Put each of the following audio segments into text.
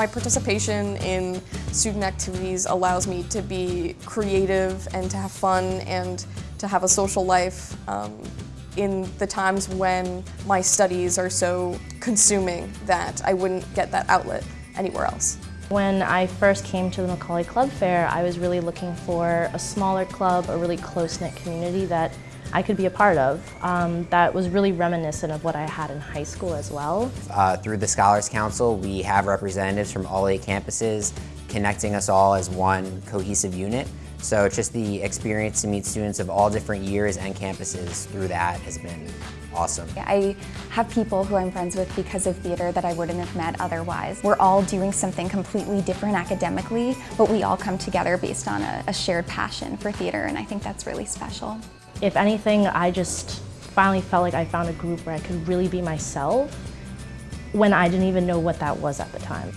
My participation in student activities allows me to be creative and to have fun and to have a social life um, in the times when my studies are so consuming that I wouldn't get that outlet anywhere else. When I first came to the Macaulay Club Fair, I was really looking for a smaller club, a really close-knit community that I could be a part of. Um, that was really reminiscent of what I had in high school as well. Uh, through the Scholars Council, we have representatives from all eight campuses connecting us all as one cohesive unit. So just the experience to meet students of all different years and campuses through that has been awesome. I have people who I'm friends with because of theater that I wouldn't have met otherwise. We're all doing something completely different academically, but we all come together based on a, a shared passion for theater, and I think that's really special. If anything, I just finally felt like I found a group where I could really be myself when I didn't even know what that was at the time.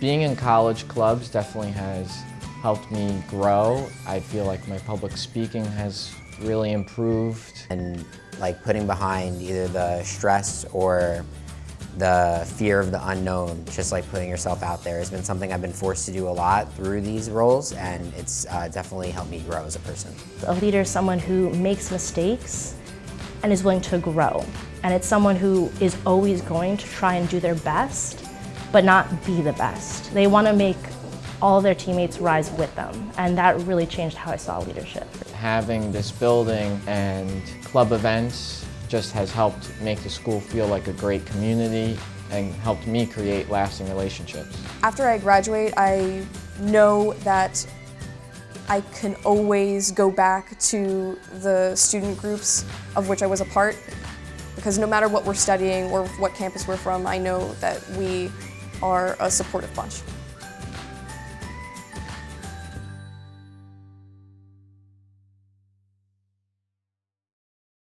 Being in college clubs definitely has helped me grow. I feel like my public speaking has really improved. And like putting behind either the stress or the fear of the unknown, just like putting yourself out there has been something I've been forced to do a lot through these roles and it's uh, definitely helped me grow as a person. A leader is someone who makes mistakes and is willing to grow. And it's someone who is always going to try and do their best, but not be the best. They want to make all their teammates rise with them. And that really changed how I saw leadership. Having this building and club events just has helped make the school feel like a great community and helped me create lasting relationships. After I graduate, I know that I can always go back to the student groups of which I was a part because no matter what we're studying or what campus we're from, I know that we are a supportive bunch.